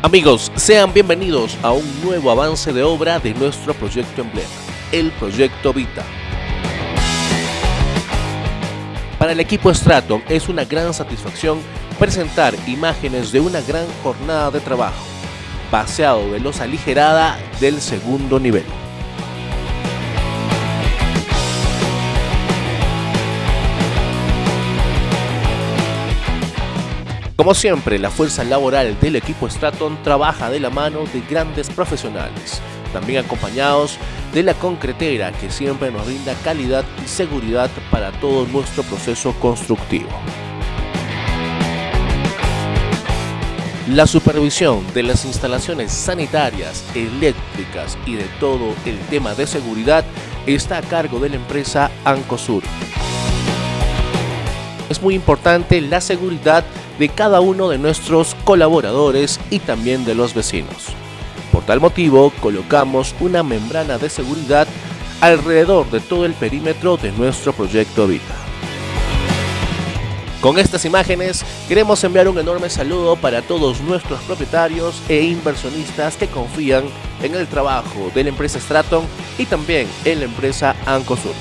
Amigos, sean bienvenidos a un nuevo avance de obra de nuestro proyecto emblema, el Proyecto Vita. Para el equipo Straton es una gran satisfacción presentar imágenes de una gran jornada de trabajo, paseado de los aligerada del segundo nivel. Como siempre, la fuerza laboral del equipo Straton trabaja de la mano de grandes profesionales, también acompañados de la concretera que siempre nos brinda calidad y seguridad para todo nuestro proceso constructivo. La supervisión de las instalaciones sanitarias, eléctricas y de todo el tema de seguridad está a cargo de la empresa Ancosur. Es muy importante la seguridad de cada uno de nuestros colaboradores y también de los vecinos. Por tal motivo, colocamos una membrana de seguridad alrededor de todo el perímetro de nuestro proyecto Vita. Con estas imágenes queremos enviar un enorme saludo para todos nuestros propietarios e inversionistas que confían en el trabajo de la empresa Straton y también en la empresa Ancosur.